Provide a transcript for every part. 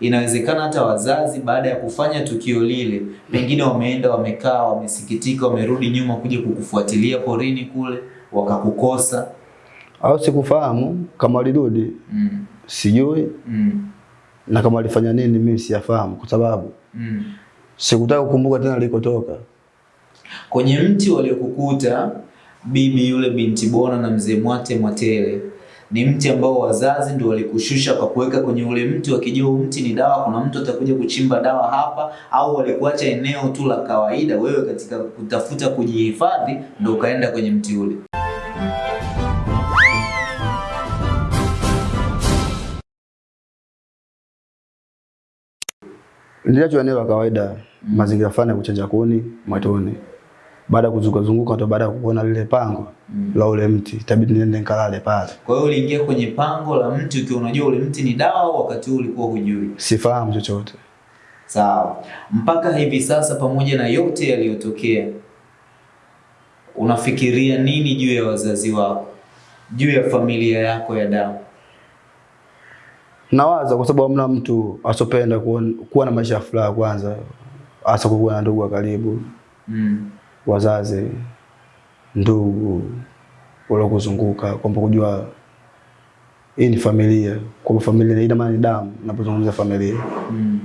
Inawezekana hata wazazi baada ya kufanya tukio lile, pengine wameenda wamekaa, wamesikitika, wamerudi nyuma kuja kukufuatilia porini kule, wakakukosa. Au sikufahamu kama alirudi Mm. sijui Mm. na kama alifanya nini mimi siyafahamu kwa sababu Mm. sikutaka kukumbuka tena alikotoka. Kwenye mti waliokukuta bibi yule binti Bona na mzee Mwate Mwatele ni mti ambao wazazi ndio walikushusha kwa kuweka kwenye ule mti wakijua huu mti ni dawa, kuna mtu atakuja kuchimba dawa hapa, au walikuacha eneo tu la kawaida, wewe katika kutafuta kujihifadhi ndio ukaenda kwenye mti ule? Niliachwa eneo la kawaida, mazingira fulani ya kuchanja kuni mwituni. Baada ya kuzunguka zunguka ndo baada ya kuona lile pango mm. la ule mti, itabidi niende nikalale pale. Kwa hiyo uliingia kwenye pango la mti ukiwa unajua ule mti ni dawa, au wakati huo ulikuwa hujui? Sifahamu chochote. Sawa. Mpaka hivi sasa, pamoja na yote yaliyotokea, unafikiria nini juu ya wazazi wako, juu ya familia yako ya damu? Nawaza kwa sababu hamna mtu asopenda kuwa, kuwa na maisha ya furaha kwanza, hasa kuwa na ndugu wa karibu, Mm. Wazazi, ndugu waliokuzunguka, kwamba kujua hii ni familia, kwamba familia ina maana ni damu. napozungumza familia Mm.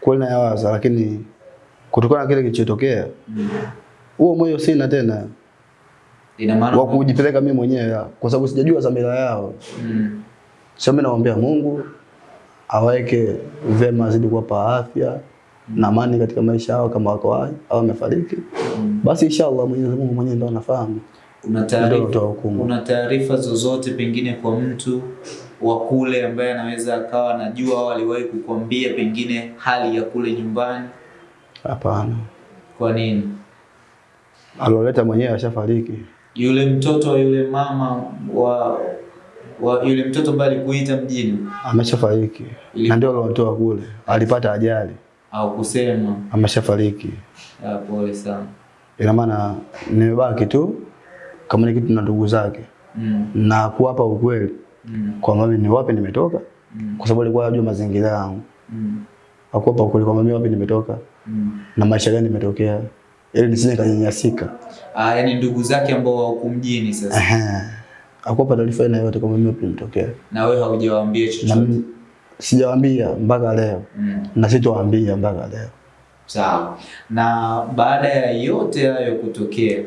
kweli nayawaza, lakini kutokana na kile kilichotokea, huo Mm. huo moyo sina tena Ina maana wa kujipeleka mimi mwenyewe, kwa sababu sijajua dhamira yao. mm. Sasa mimi naomba Mungu aweke vema, azidi kuwapa afya na amani katika maisha yao, kama wako hai au wamefariki, basi inshallah Mwenyezi Mungu mwenyewe ndo anafahamu. Una taarifa una taarifa zozote pengine kwa mtu wa kule ambaye anaweza akawa anajua au aliwahi kukwambia pengine hali ya kule nyumbani? Hapana, Kwa nini? aloleta mwenyewe ashafariki. Yule mtoto yule mama wa wa yule mtoto ambaye alikuita mjini Ameshafariki na ndio aliotoa kule, alipata ajali, au kusema ameshafariki. ah, pole sana. Ina maana nimebaki tu kama ni kitu na ndugu zake Mm. na kuwapa ukweli Mm. kwamba mimi ni wapi nimetoka, Mm. kwa sababu alikuwa anajua mazingira yangu, Mm. akuwapa ukweli kwamba mimi wapi nimetoka Mm. na maisha gani nimetokea, ili nisije kanyanyasika. Ah, yani ndugu zake ambao wako mjini sasa Ehe, akuwapa taarifa yote kwamba mimi wapi nimetokea, na wewe haujawaambia chochote. Sijawaambia mpaka leo Mm. na sitowaambia mpaka leo. Sawa. Na baada ya yote hayo kutokea,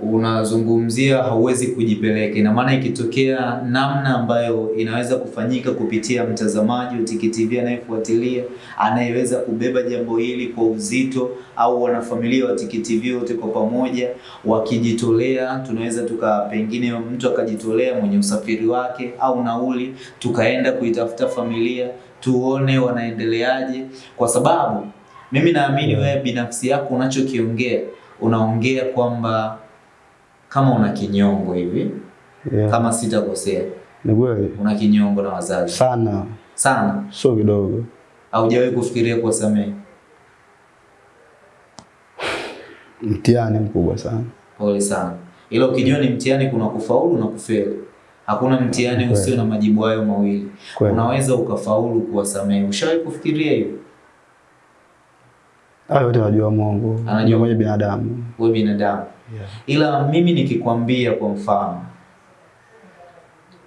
unazungumzia hauwezi kujipeleka. Ina maana ikitokea namna ambayo inaweza kufanyika kupitia mtazamaji Tiki TV anayefuatilia, anayeweza kubeba jambo hili kwa uzito, au wanafamilia wa Tiki TV wote kwa pamoja wakijitolea, tunaweza tuka pengine mtu akajitolea mwenye usafiri wake au nauli, tukaenda kuitafuta familia tuone wanaendeleaje, kwa sababu mimi naamini wewe binafsi yako unachokiongea unaongea kwamba kama una kinyongo hivi, Yeah. kama sitakosea, Ni kweli una kinyongo na wazazi sana, sana, sio kidogo. haujawahi kufikiria kuwasamehe. Mtihani mkubwa sana. Pole sana, ila ukijua ni mtihani, kuna kufaulu na kufeli. Hakuna mtihani usio na majibu hayo mawili. Unaweza ukafaulu kuwasamehe. Ushawahi kufikiria hivyo? Hayo yote anajua Mungu, Anajua. mwenye binadamu. Wewe binadamu Yeah. ila mimi nikikwambia kwa mfano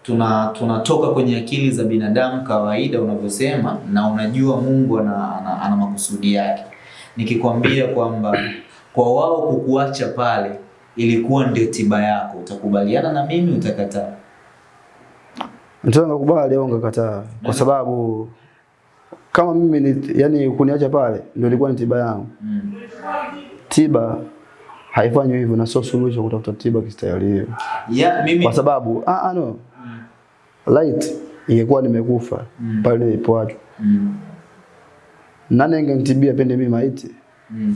tuna tunatoka kwenye akili za binadamu kawaida unavyosema na unajua Mungu ana, ana, ana makusudi yake nikikwambia kwamba kwa wao kukuacha pale ilikuwa ndio tiba yako utakubaliana na mimi utakataa Mtu anakubali au ngakataa kwa sababu kama mimi ni, yani kuniacha pale ndio ilikuwa ni tiba yangu. mm. Tiba haifanywi hivyo na sio suluhisho kutafuta tiba kistahili hiyo. Yeah, mimi Kwa sababu ah ah no. Mm. Light ingekuwa nimekufa Mm. pale nilipoachwa. mm. Nani angenitibia pende mimi maiti? Mm.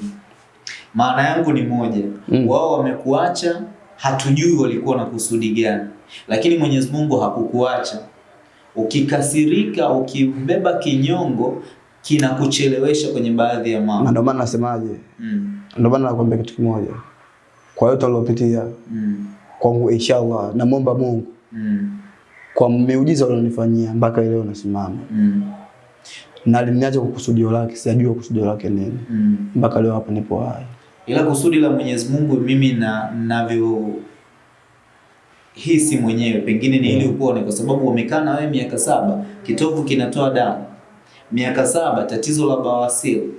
Maana yangu ni moja, Mm. wao wamekuacha, hatujui walikuwa na kusudi gani, lakini Mwenyezi Mungu hakukuacha. Ukikasirika, ukibeba kinyongo, kinakuchelewesha kwenye baadhi ya Na mambo. ndio maana nasemaje? Mm. Ndio maana nakwambia kitu kimoja. Kwa yote waliopitia Mm. kwangu inshallah namwomba Mungu Mm. kwa miujiza alionifanyia mpaka leo nasimama, Mm. na aliniacha kwa kusudio lake, sijajua kusudio lake nini Mpaka Mm. mpaka leo hapa nipo hai. Ila kusudi la Mwenyezi Mungu mimi na navyo hisi mwenyewe pengine ni ili upone, kwa sababu wamekaa na wewe miaka saba, kitovu kinatoa damu, miaka saba tatizo la bawasiri,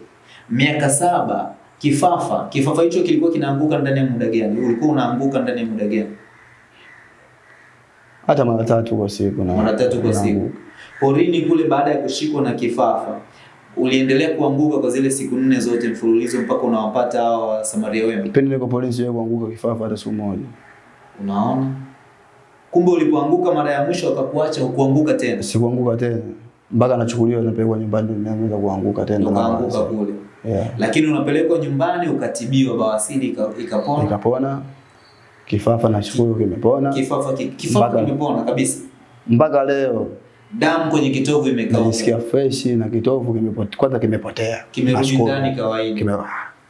miaka saba kifafa. Kifafa hicho kilikuwa kinaanguka ndani ya muda gani? Ulikuwa unaanguka ndani ya muda gani? Hata mara tatu kwa siku na Mara tatu kwa siku. Porini kule, baada ya kushikwa na kifafa, uliendelea kuanguka kwa zile siku nne zote mfululizo mpaka unawapata hawa Samaria wema. Pindi niko polisi sijawahi kuanguka kifafa hata siku moja. Unaona, kumbe ulipoanguka mara ya mwisho akakuacha ukuanguka tena, Sikuanguka tena mpaka nachukuliwa napelekwa nyumbani nimeanza kuanguka tena. ukaanguka kule, Yeah. lakini unapelekwa nyumbani ukatibiwa, bawasiri ika- ikapona, kifafa na shukuru kimepona kifafa ki- kifafa kimepona kabisa, mpaka leo damu kwenye kitovu imekauka, Nisikia fresh na kitovu kimepotea, kwanza kimepotea, kimerudi ndani kawaida. Kime,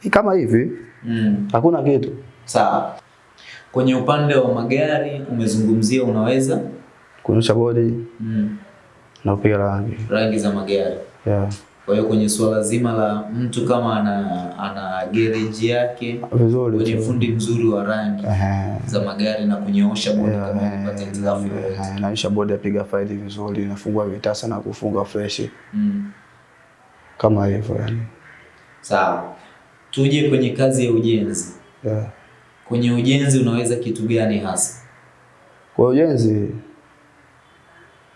kama hivi Mm. hakuna kitu. Sawa. Kwenye upande wa magari umezungumzia unaweza Kunyosha bodi mm. na kupiga rangi rangi za magari. yeah. Kwa hiyo kwenye suala zima la mtu kama ana ana gereji yake vizuri kwenye fundi mzuri wa rangi Ehe. za magari na kunyoosha bodi Yeah, kama umepata hitilafu uh yoyote. naisha bodi apiga faili vizuri, nafungua vitasa na kufunga fresh Mm. kama hivyo yani. Sawa. Tuje kwenye kazi ya ujenzi. Yeah. Kwenye ujenzi unaweza kitu gani hasa? Kwa ujenzi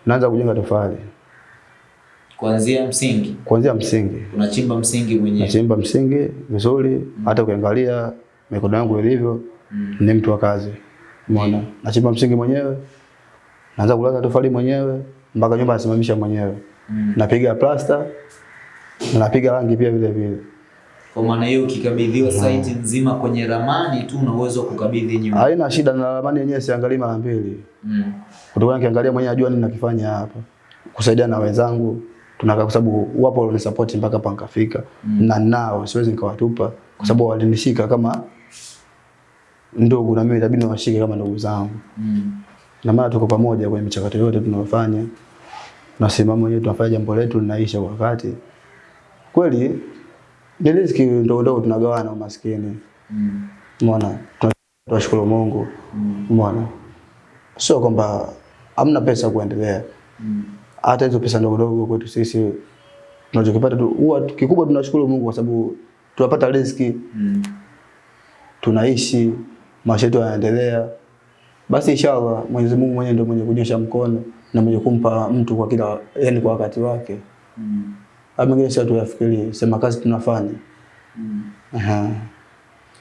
naanza kujenga tofali Kuanzia msingi, kuanzia msingi, unachimba msingi mwenyewe. nachimba msingi vizuri, mm. hata ukiangalia mikono yangu ilivyo Mm. ni mtu wa kazi. Umeona? Nachimba msingi mwenyewe, naanza kulaza tofali mwenyewe mpaka nyumba nasimamisha mwenyewe. Mm. Napiga plasta na napiga rangi pia vile vile. Kwa maana hiyo ukikabidhiwa site nzima kwenye ramani tu una uwezo kukabidhi nyumba. Haina shida na ramani yenyewe siangalii mara mbili. Mm. Kutokana nikiangalia mwenyewe najua nini nakifanya hapa. Kusaidia na wenzangu tunakaa kwa sababu wapo walionisupport mpaka hapa nikafika. Mm. Na nao siwezi nikawatupa kwa sababu walinishika kama ndugu na mimi itabidi niwashike kama ndugu zangu. Mm. Na maana tuko pamoja kwenye michakato yote tunayofanya. Tunasimama wenyewe tunafanya jambo letu linaisha kwa wakati. Kweli riziki ndogo ndogo tunagawana umaskini. Mm. Umeona? Tunashukuru Mungu. Mm. Umeona? Sio kwamba amna pesa kuendelea. Mm. Hata hizo pesa ndogo ndogo kwetu sisi tunachokipata tu huwa kikubwa tunashukuru Mungu kwa sababu tunapata riziki, Mm. tunaishi, maisha yetu yanaendelea. Basi inshallah Mwenyezi Mungu mwenyewe ndio mwenye kunyosha mkono na mwenye kumpa mtu kwa kila yani kwa wakati wake. Mm. Hapo mengine sasa tuyafikirie, sema kazi tunafanya. Mm. Aha.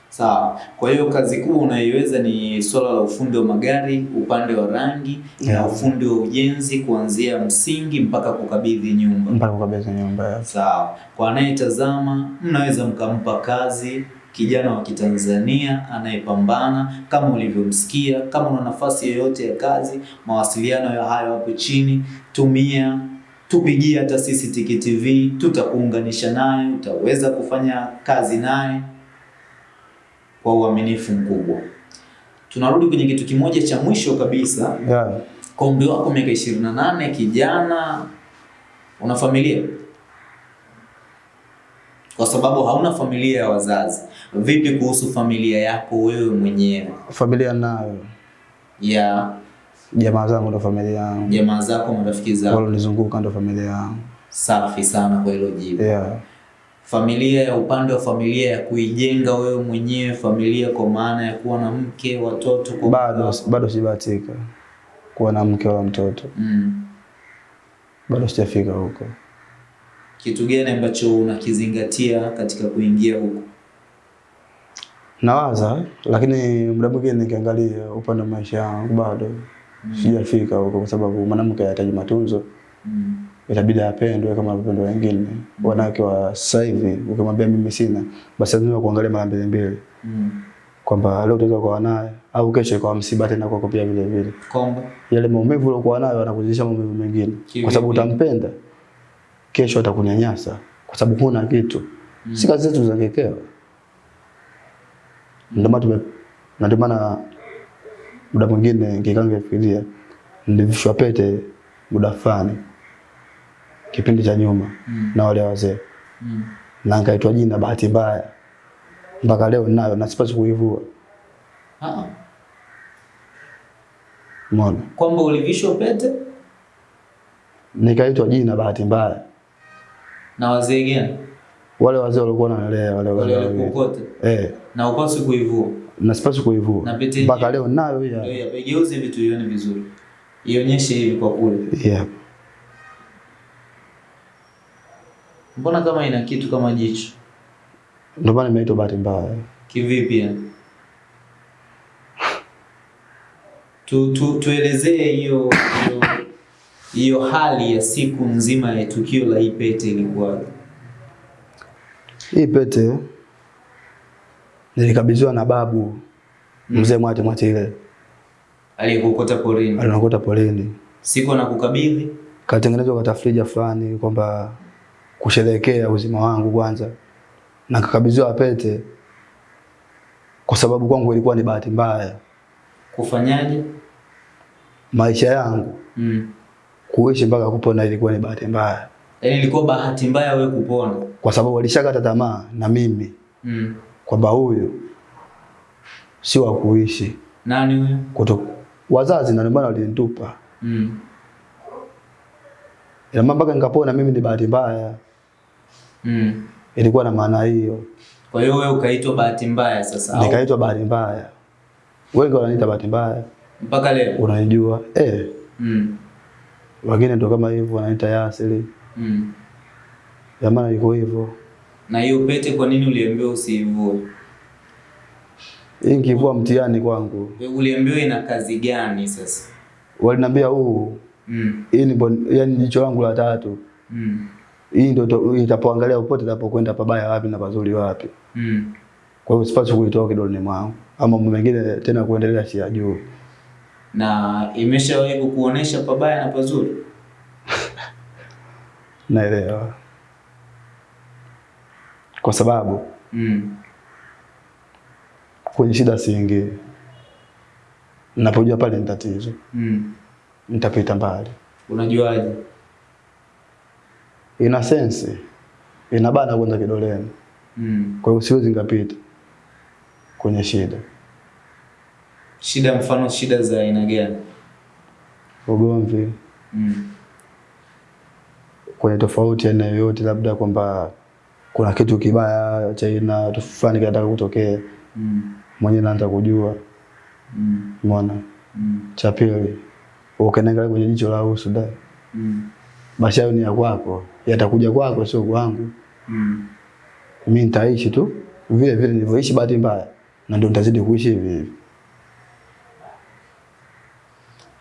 Sawa. Kwa hiyo kazi kuu unaiweza ni swala la ufundi wa magari, upande wa rangi na Yeah. ufundi wa ujenzi kuanzia msingi mpaka kukabidhi nyumba. Mpaka kukabidhi nyumba Yeah. Sawa. Kwa anayetazama, mnaweza mkampa kazi kijana wa Kitanzania anayepambana kama ulivyomsikia. Kama una nafasi yoyote ya kazi, mawasiliano ya hayo hapo chini, tumia tupigie hata sisi Tiki TV, tutakuunganisha naye, utaweza kufanya kazi naye kwa uaminifu mkubwa. Tunarudi kwenye kitu kimoja cha mwisho kabisa. Yeah. Kwa umri wako miaka 28, kijana, una familia? Kwa sababu hauna familia ya wazazi. Vipi kuhusu familia yako wewe mwenyewe, Familia nayo. ya Jamaa zangu ndo familia yangu. jamaa zako, marafiki zako? Walonizunguka ndo familia yangu. Safi sana kwa hilo jibu. Yeah. Familia ya upande wa familia ya kuijenga wewe mwenyewe familia, kwa maana ya kuwa na mke, watoto kwa Bado bado sijabahatika kuwa na mke wala mtoto. mm. Bado sijafika huko. Kitu gani ambacho unakizingatia katika kuingia huko? Nawaza lakini muda mwingine nikiangalia upande wa maisha yangu bado sijafika huko, kwa sababu mwanamke anahitaji matunzo, mm. itabidi apendwe kama wapendwa wengine. mm. Wanawake wa sasa hivi ukimwambia mimi sina, basi lazima kuangalia mara mbili mbili, Mm. kwamba leo utaweza kuwa naye au kesho kwa msiba tena kwako pia vile vile. Kwamba Yale maumivu uliokuwa nayo anakuzidisha maumivu mengine, kwa sababu utampenda, kesho atakunyanyasa kwa sababu huna kitu. Si kazi zetu za kekeo. Ndio maana ndio maana muda mwingine nikikaa nikifikiria nilivishwa pete muda fulani kipindi cha nyuma Mm. na wale wazee. Mm. na nikaitwa jina bahati mbaya mpaka leo ninayo na sipasi kuivua. Ah, umeona? Kwamba ulivishwa pete? Nikaitwa jina bahati mbaya. Na wazee gani? Wale wazee walikuwa wanalea wale wale wale walikuokota? Eh na upaswi kuivua. na sipasi kuivua mpaka leo nayo ya. Ndio yapegeuze ya igeuze vitu ione vizuri, ionyeshe hivi kwa kule. Yeah. Mbona kama ina kitu kama jicho ndio maana imeitwa bahati mbaya kivipi? Yani tu, tu, tuelezee hiyo hiyo hiyo hali ya siku nzima ya tukio la hii pete ilikuwaje? hii pete nilikabidhiwa na babu mzee Mwate Mwatile Aliyekukota porini. Alinakuta porini. Siku anakukabidhi? Katengenezwa kwa tafrija fulani kwamba kusherehekea uzima wangu kwanza, na kakabidhiwa pete kwa sababu kwangu ilikuwa ni bahati mbaya. Kufanyaje? maisha yangu Mm. kuishi mpaka kupona ilikuwa ni bahati mbaya, Yaani ilikuwa bahati mbaya wewe kupona. kwa sababu walishakata tamaa na mimi. Mm. Kwamba huyu si wa kuishi Nani huyu? kuto wazazi, na ndio walinitupa. Mm. Ila mambo mpaka nikapona mimi ni bahati mbaya, Mm. ilikuwa na maana hiyo. Kwa hiyo wewe ukaitwa bahati mbaya sasa Nikaitwa bahati mbaya, wengi wananiita bahati mbaya, mpaka leo? unanijua eh, Mm. wengine ndo kama hivyo wananiita Yasiri, Mm. jamani, iko hivyo. Na hiyo pete kwa nini uliambiwa usiivue? Hii nikivua mtihani kwangu, Uliambiwa ina kazi gani sasa? waliniambia huu Mm. hii ni bon- yani jicho langu la tatu, Mm. hii ndio itapoangalia upote itapokwenda pabaya wapi na pazuri wapi. Mm. Kwa hiyo sipaswi kuitoa kidoleni mwangu ama mambo mengine tena kuendelea si juu. Na imeshawahi kukuonesha pabaya na pazuri? Naelewa, kwa sababu Mm. kwenye shida siingie, napojua pale ni tatizo, Mm. nitapita mbali. Unajuaje? Ina sensi, inabana kwanza kidoleni, Mm. kwa hiyo siwezi ngapita kwenye shida. Shida mfano shida za aina gani? Ugomvi Mm. kwenye tofauti ya aina yoyote, labda kwamba kuna kitu kibaya cha ina fulani kinataka kutokea, Mm. mwenyewe naanza kujua. Mm. Umeona? Mm. Cha pili, ukaniangalia kwenye jicho la usu da, Mm. basi hayo ni ya kwako, yatakuja kwako, sio kwangu. Mm. Mimi nitaishi tu vile vile nilivyoishi bahati mbaya, na ndio nitazidi kuishi hivi hivi.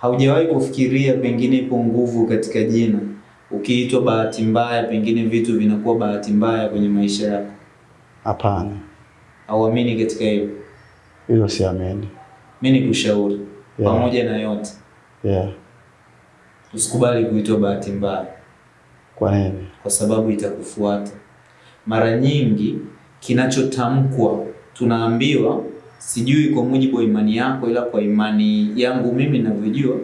Haujawahi kufikiria pengine ipo nguvu katika jina? Ukiitwa bahati mbaya, pengine vitu vinakuwa bahati mbaya kwenye maisha yako. Hapana, Hauamini katika hiyo? hilo siamini. Mimi nikushauri Yeah. pamoja na yote, Yeah. usikubali kuitwa bahati mbaya, Kwa nini? kwa sababu itakufuata. Mara nyingi kinachotamkwa tunaambiwa, sijui kwa mujibu wa imani yako, ila kwa imani yangu mimi ninavyojua,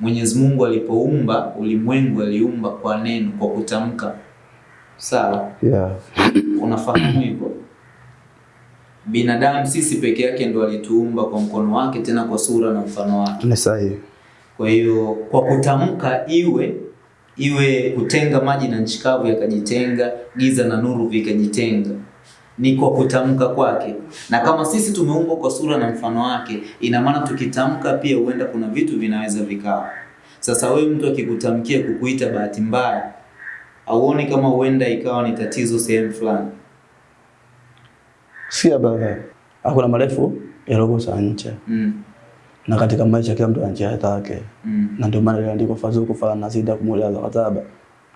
Mwenyezi Mungu alipoumba ulimwengu aliumba kwa neno, kwa kutamka. Sawa? Yeah. Unafahamu hivyo? Binadamu sisi peke yake ndo alituumba kwa mkono wake, tena kwa sura na mfano wake. Ni sahihi. Kwa hiyo kwa kutamka iwe iwe kutenga maji na nchi kavu yakajitenga, giza na nuru vikajitenga, ni kwa kutamka kwake. Na kama sisi tumeumbwa kwa sura na mfano wake, ina maana tukitamka pia huenda kuna vitu vinaweza vikawa. Sasa wewe mtu akikutamkia kukuita bahati mbaya, auoni kama huenda ikawa ni tatizo sehemu fulani? Si baba, hakuna marefu yalokosa ncha, Mm. na katika maisha kila mtu ana njia yake, Mm. na ndio maana iliandikwa fadhuku fala nazida kumulia Mm.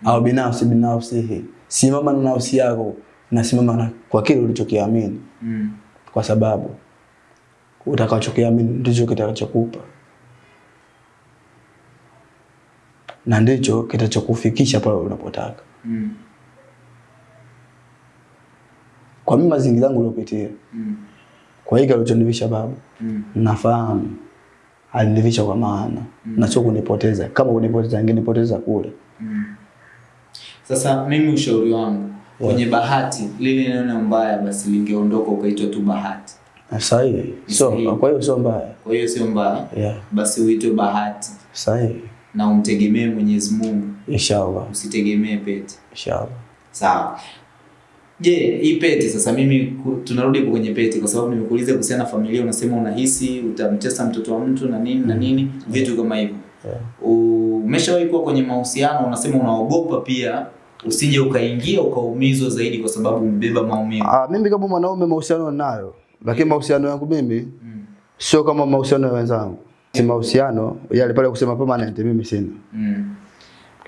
au binafsi binafsi simama na nafsi yako na simama na kwa kile ulichokiamini, Mm. kwa sababu utakachokiamini ndicho kitakachokupa na ndicho kitachokufikisha pale unapotaka. Mm. Kwa mimi mazingira yangu niliyopitia, Mm. kwa hiki alichonivisha babu, Mm. nafahamu alinivisha kwa maana Mm. na sio kunipoteza. Kama kunipoteza angenipoteza kule. Mm. Sasa mimi ushauri wangu kwenye bahati, lile neno mbaya basi lingeondoka ukaitwa tu bahati. Sahihi. So, kwa hiyo sio mbaya. Kwa hiyo sio mbaya, Yeah. basi uitwe bahati Sahihi. na umtegemee Mwenyezi Mungu, Inshallah. usitegemee pete. Inshallah. Sawa. Je, yeah, hii pete sasa mimi tunarudi kwenye pete kwa sababu nimekuuliza kuhusiana na familia unasema unahisi utamtesa mtoto wa mtu na nini na nini vitu kama hivyo. Yeah. Umeshawahi kuwa kwenye mahusiano unasema unaogopa pia usije ukaingia ukaumizwa zaidi kwa sababu umebeba maumivu. Ah, mimi kama mwanaume mahusiano ninayo, lakini mahusiano yangu mimi Mm. sio kama mahusiano ya wenzangu. Si mahusiano yale pale kusema permanent mimi sina. Mm.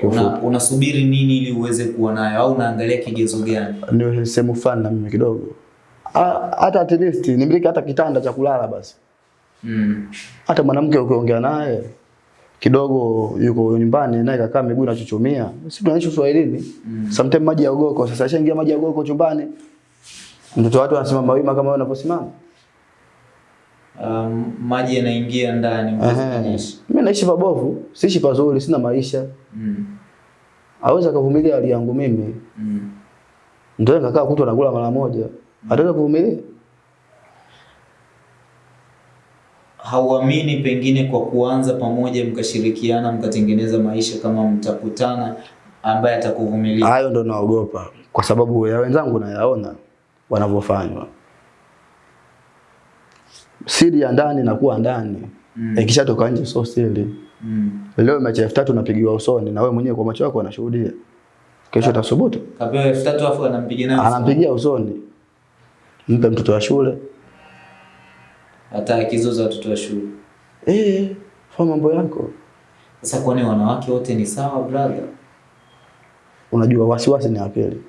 Una, unasubiri nini ili uweze kuwa nayo au unaangalia kigezo gani? Ni sehemu fulani na mimi kidogo. Ah, Hata at least nimiliki hata kitanda cha kulala basi. Mm. Hata mwanamke ukiongea naye kidogo yuko nyumbani naye kakaa miguu inachuchumia. Sisi tunaishi Uswahilini. Mm. Sometimes maji ya ugoko sasa ashaingia maji ya ugoko chumbani. Mtoto watu anasimama wima kama wewe unavyosimama. Um, maji yanaingia ndani. Mimi naishi pabovu, siishi pazuri, sina maisha. Mm. Aweza kuvumilia hali yangu mimi. Mm. Ndio nikakaa kutwa nakula mara moja. Ataweza kuvumilia? Hauamini pengine kwa kuanza pamoja mkashirikiana mkatengeneza maisha kama mtakutana ambaye atakuvumilia Hayo ndo naogopa kwa sababu ya wenzangu nayaona wanavyofanywa. Siri ya ndani inakuwa ndani. Mm. Ikishatoka nje sio siri. mm. Leo mechi elfu tatu napigiwa usoni na wewe mwenyewe kwa macho yako unashuhudia. Kesho utasubutu. kapewa elfu tatu afu anampigia nayo Anampigia usoni. Mpe mtoto wa shule. Hata akizoza watoto wa shule Eh, fa mambo yako. sasa kwani wanawake wote ni sawa brother Unajua wasiwasi ni akili.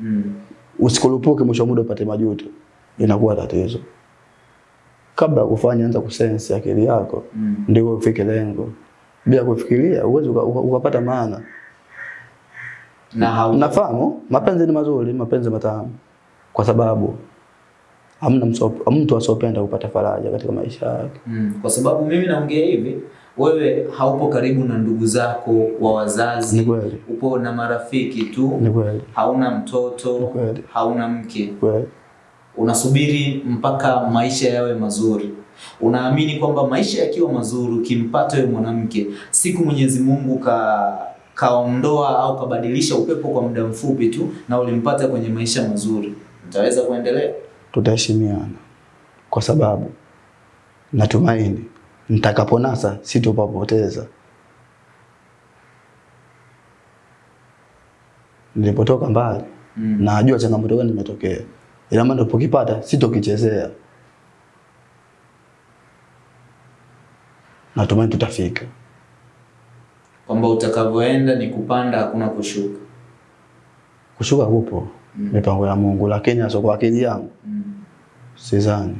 mm. Usikulupuke mwisho muda upate majuto. Inakuwa tatizo. Kabla ya kufanya anza kusense akili yako Mm. ndio ufike lengo. Bila kufikiria uwezi uka- uka- ukapata maana. na hau Nafahamu mapenzi ni mazuri, mapenzi matamu, kwa sababu hamna mtu asiopenda kupata faraja katika maisha yake. mm. kwa sababu mimi naongea hivi wewe haupo karibu na ndugu zako wa wazazi Nikweli. upo na marafiki tu Nikweli. hauna mtoto Nikweli. hauna mke Nikweli. unasubiri mpaka maisha yawe mazuri. Unaamini kwamba maisha yakiwa mazuri, ukimpata yule mwanamke, siku Mwenyezi Mungu ka kaondoa au kabadilisha upepo kwa muda mfupi tu, na ulimpata kwenye maisha mazuri, mtaweza kuendelea? Tutaheshimiana kwa sababu natumaini nitakaponasa sitopapoteza. Nilipotoka mbali Mm. najua changamoto gani imetokea, ila maana nilipokipata sitokichezea. Natumaini tutafika. Kwamba utakavyoenda ni kupanda, hakuna kushuka. Kushuka kupo Mm. mipango ya Mungu, lakini asoko kwa akili yangu Mm. Sidhani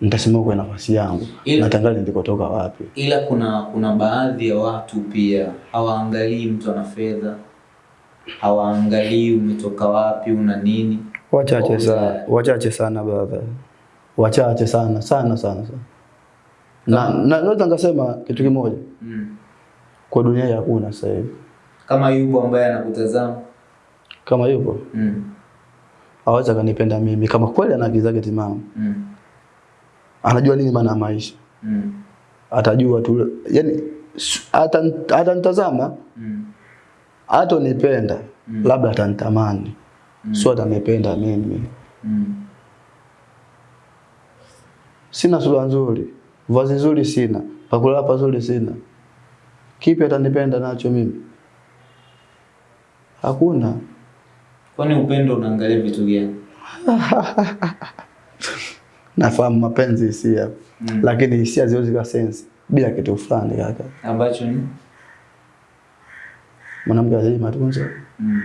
Nitasema kwa nafasi yangu natangaza nilikotoka wapi. Ila kuna kuna baadhi ya watu pia hawaangalii mtu ana fedha, hawaangalii umetoka wapi, una nini. Wachache sana, wachache sana brother, wachache sana sana sana sana. Na na- naweza ngasema kitu kimoja, Mm. kwa dunia hakuna sasa hivi Kama yupo ambaye anakutazama kama yupo mm. Aweza kanipenda mimi kama kweli ana akili zake timamu, Mm. anajua nini maana ya maisha, Mm. atajua tu, yani atan- atanitazama Mm. hatonipenda Mm. labda atanitamani Mm. sio atanipenda mimi. Mm. Sina sura nzuri, vazi nzuri sina, pakula pazuri sina, kipi atanipenda nacho mimi? Hakuna. Kwani upendo unaangalia vitu gani? Nafahamu mapenzi hisia, Mm. lakini hisia ziwezi kwa sense bila kitu fulani kaka. Ambacho ni Mwanamke anahitaji matunzo, mm.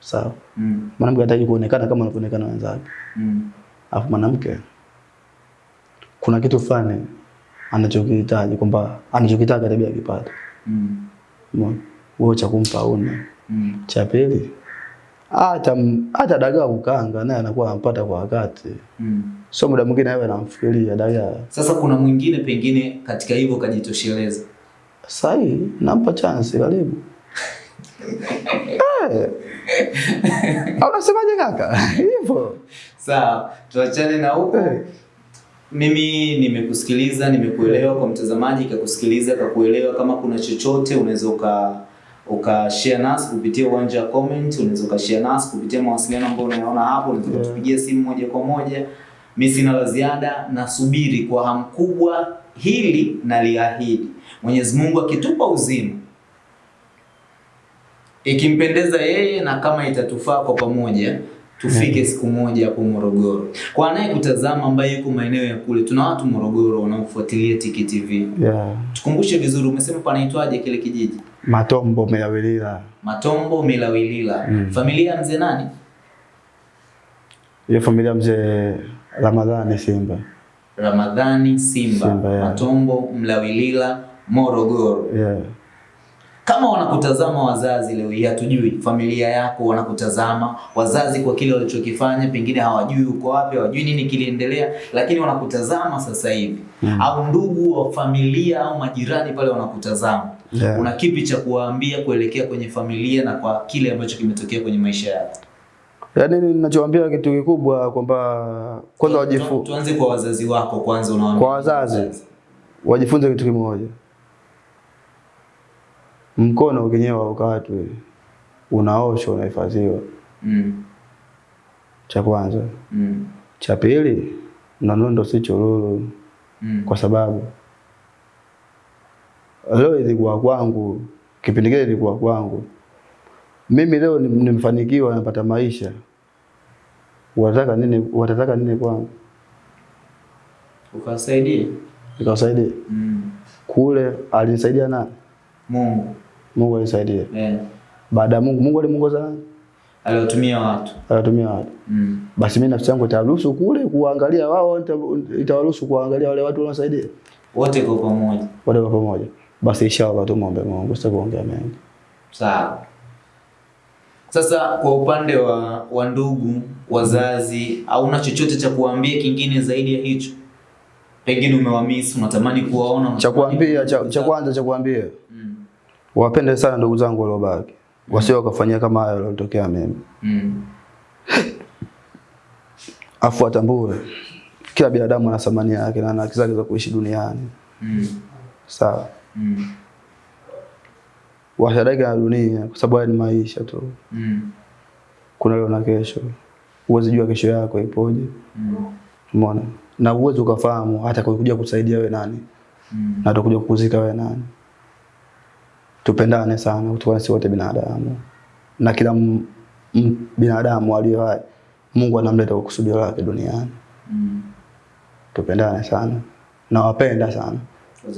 sawa. Mm. Mwanamke anahitaji kuonekana kama anavyoonekana wenzake, Mm. alafu mwanamke kuna kitu fulani anachokihitaji kwamba anachokitaka tabia akipata. Mm. Wewe cha kumpa una. Mm. Cha pili hata hata dagaa kukanga naye anakuwa anampata kwa wakati. Mm. So muda mwingine awe anamfikiria dagaa. Sasa kuna mwingine pengine katika hivyo kajitosheleza. sahi nampa chance karibu. Eh. Au unasemaje kaka? Hivyo. Sawa, tuachane na huko. hey. Mimi nimekusikiliza, nimekuelewa. Kwa mtazamaji kakusikiliza, kakuelewa. Kama kuna chochote unaweza uka uka share nasi kupitia uwanja wa comment, unaweza uka share nasi kupitia mawasiliano ambayo unayaona hapo, unaweza Yeah. kutupigia simu moja kwa moja. Mimi sina la ziada, nasubiri kwa hamu kubwa hili na liahidi. Mwenyezi Mungu akitupa uzima, ikimpendeza yeye na kama itatufaa kwa pamoja tufike siku moja hapo Morogoro. Kwa anayekutazama ambaye yuko maeneo ya kule, tuna watu Morogoro wanaofuatilia Tiki TV. Yeah. Tukumbushe vizuri, umesema panaitwaje kile kijiji? Matombo Milawilila. Matombo Milawilila. Mm. Familia ya mzee nani? Hiyo familia mzee Ramadhani Simba. Ramadhani Simba, Simba, yeah. Matombo Mlawilila, Morogoro. Yeah. Kama wanakutazama wazazi leo hii, hatujui familia yako wanakutazama wazazi kwa kile walichokifanya, pengine hawajui uko wapi, hawajui nini kiliendelea, lakini wanakutazama sasa hivi Mm. au ndugu wa familia au majirani pale wanakutazama Yeah. una kipi cha kuwaambia kuelekea kwenye familia na kwa kile ambacho kimetokea kwenye maisha yako? Yaani ninachowaambia kitu kikubwa kwamba kwanza Tu- wajifu, Tuanze kwa wazazi wako kwanza, unawaambia Kwa wazazi. wajifunze kitu kimoja. Mkono ukinyewa ukatwe, unaoshwa, unahifadhiwa. Mm, Cha kwanza. mm, Cha pili, nanondo si chururu, mm. kwa sababu leo ilikuwa kwangu, kipindi kile ilikuwa kwangu. Mimi leo ni- nimefanikiwa, napata maisha. Wataka nini? Watataka nini kwangu? Ukawasaidie Nikawasaidia mm. kule, alinisaidia na Mungu Mungu alinisaidia. eh, Baada ya Mungu, Mungu alimuongoza nani? aliwatumia watu Alitumia watu. mm. Basi mimi nafsi yangu itaruhusu kule kuangalia wao, itaruhusu itawaruhusu kuangalia wale watu wanaosaidia wote kwa pamoja. wote kwa pamoja. Basi inshallah tumwombe Mungu, sitakuongea mengi. Sawa. Sasa kwa upande wa, wa ndugu, wazazi, hauna chochote cha kuambia kingine zaidi ya hicho? Pengine umewamisi, unatamani kuwaona, Cha kuambia, cha, kwanza cha kuambia Mm. wapende sana ndugu zangu waliobaki, wasio wakafanyia kama hayo yalotokea mimi, Mm. afu atambue kila binadamu ana thamani yake na ana haki zake za kuishi duniani. Mm. Sawa, Mm. washadaika na dunia, kwa sababu haya ni maisha tu. Mm. Kuna leo na kesho, Uwezi jua kesho yako ipoje. Mm. Umeona? Na uwezi ukafahamu hata kuja kusaidia we nani Mm. na atakuja kukuzika we nani. Tupendane sana, kutokana sisi wote binadamu, na kila m, m, binadamu aliye hai Mungu anamleta kwa kusudio lake duniani. Mm. Tupendane sana, nawapenda sana,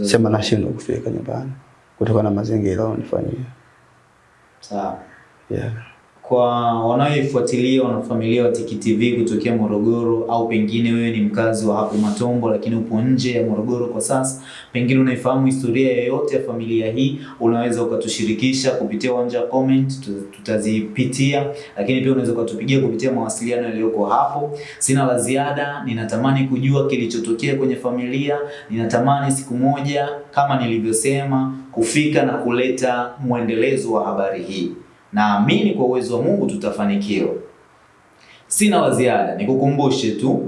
sema nashindwa kufika nyumbani kutokana na mazingira wanifanyia. Sawa. Yeah. Kwa wanaoifuatilia wanafamilia wa Tiki TV kutokea Morogoro, au pengine wewe ni mkazi wa hapo Matombo lakini upo nje ya Morogoro kwa sasa, pengine unaifahamu historia yoyote ya familia hii, unaweza ukatushirikisha kupitia uwanja wa comment, tutazipitia, lakini pia unaweza ukatupigia kupitia mawasiliano yaliyoko hapo. Sina la ziada, ninatamani kujua kilichotokea kwenye familia, ninatamani siku moja kama nilivyosema kufika na kuleta mwendelezo wa habari hii. Naamini kwa uwezo wa Mungu tutafanikiwa. Sina waziada nikukumbushe tu,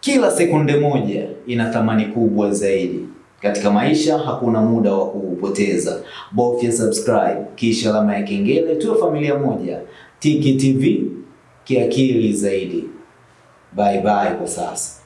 kila sekunde moja ina thamani kubwa zaidi. Katika maisha hakuna muda wa kuupoteza. Bofya subscribe kisha alama ya kengele, tuwe familia moja. Tiki TV kiakili zaidi. Bye bye kwa sasa.